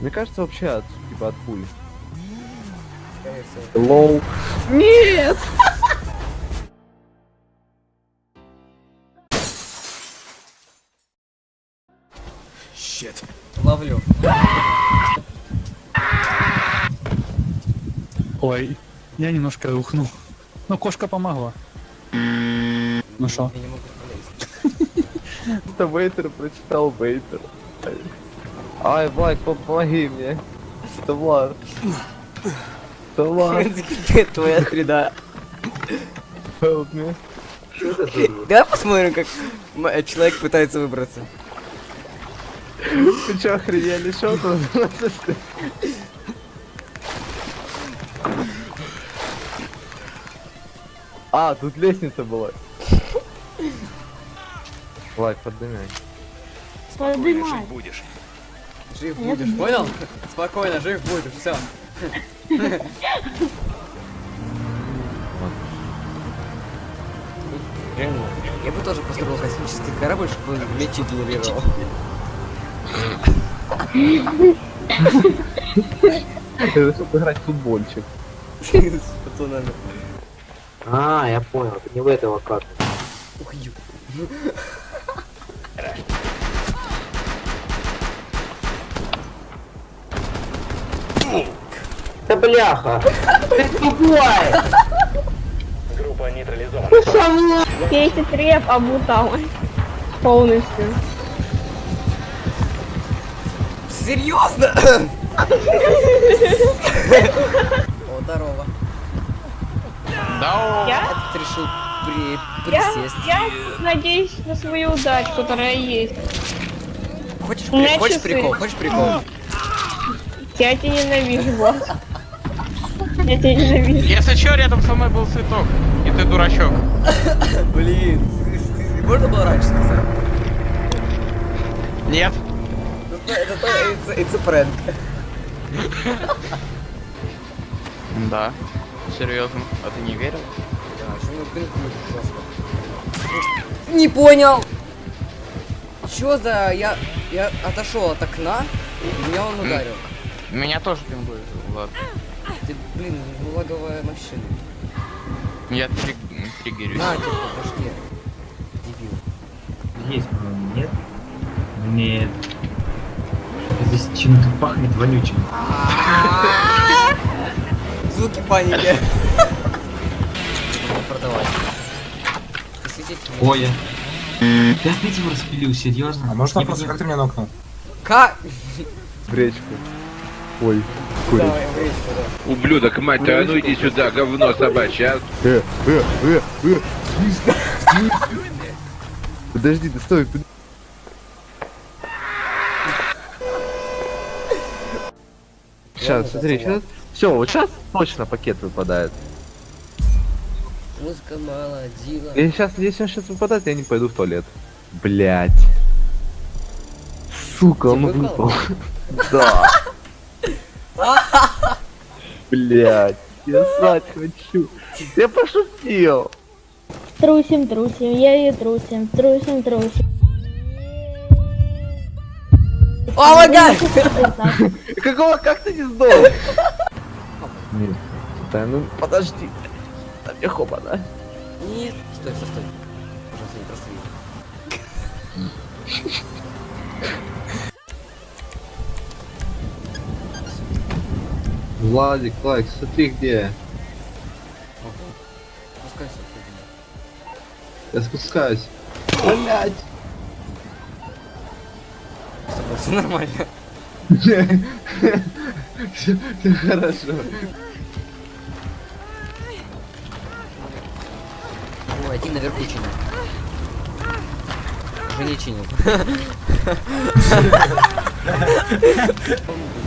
Мне кажется, вообще от, типа, от пуль. Лоу. Нет! Ловлю. Ой, я немножко рухнул. Ну, кошка помогла. Ну что? Это Вейтер прочитал Вейтер. Ай, Влад, пом- помоги мне. Это Влад. Это Влад. Твоя среда. Help me. Давай посмотрим, как э, человек пытается выбраться. Ты чё, охренели? Что тут? А, тут лестница была. Влад, поднимай. Поднимай. Жив будешь, понял? Спокойно, жив будешь, все. Я бы тоже построил космический корабль, чтобы он мечи генерировал. Это чтобы играть в футбольчик. С пацанами. А, я понял, это не в этого карты. Ух, Да бляха! Ты тупой! Группа нейтрализована. Мной! Кейси треп обутал. Полностью. Серьезно? О, здорово. Я, Ты решил при... я, присесть. я надеюсь на свою удачу, которая есть. Хочешь, при... хочешь часы. прикол? Хочешь прикол? Я тебя ненавижу, Влад. Я тебя ненавижу. Если чё, рядом со мной был цветок. И ты дурачок. Блин, можно было раньше сказать? Нет. Это, prank. Да. Серьезно. А ты не верил? Что. Не понял! Чё за... Я... Я отошел от окна, и меня он ударил. Меня тоже пингует. Ладно. Блин, лаговая машина. Я триг... триггерюсь. На, тебе по башке. Дебил. Есть, по-моему, нет? Нет. Здесь чем-то пахнет вонючим. Звуки паники. Продавать. Ой, я... Ты опять его распилил, серьезно? А можно вопрос, как ты меня нокнул? Как? В речку. Ой, курить. Ублюдок, мать твою, а ну иди сюда, говно собачье, а? Э, э, э, э. Подожди, ты стой. под- Сейчас, смотри, сейчас. Все, вот сейчас точно пакет выпадает. Музыка молодила. И сейчас, если он сейчас выпадает, я не пойду в туалет. Блять. Сука, он выпал. Да. Блять. Я срать хочу. Я пошутил. Трусим, трусим, я и трусим, трусим, трусим. О гад! Какого, как ты не сдох? Нет. Да ну подожди. Да мне хоба, да? Нет. Стой, стой, стой. Пожалуйста, не просви. Владик, лайк, смотри где. Спускайся. Я спускаюсь. Блять. Все нормально. Все хорошо. Ой, один наверху чинит. Уже не чинит.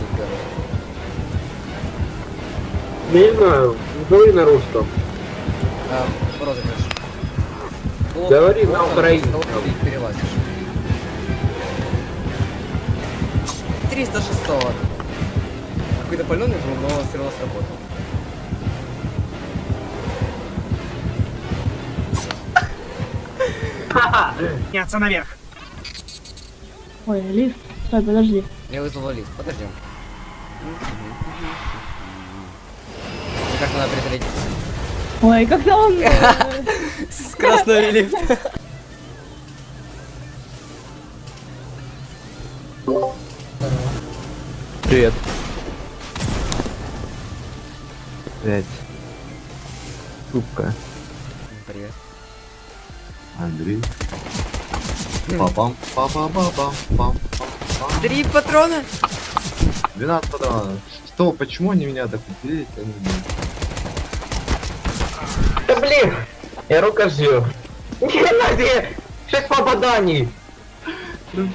не знаю, говори на русском. А, розыгрыш. Говори на Плохо, украинском. плохо ты перелазишь. 300 600. Какой-то паленый был, но все равно сработал. Ой, лифт. Стой, подожди. Я вызвал лифт, подождем. Кажется, надо притарить Ой, когда он... э, скоростной лифт. Привет. Блять. Трубка. Привет. Андрей. Папам, папам, папам, пам. Три патрона? 12 патронов. Что, почему они меня так убили? Я не знаю. Да блин! Я рукожил. Нихрена себе! Шесть попаданий!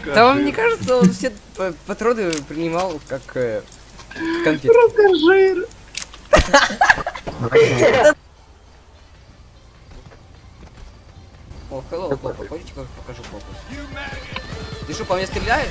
Да вам не кажется, он все патроны принимал как э, конфет? Рукожир! О, hello, папа, хочешь покажу попу? Ты что, по мне стреляешь?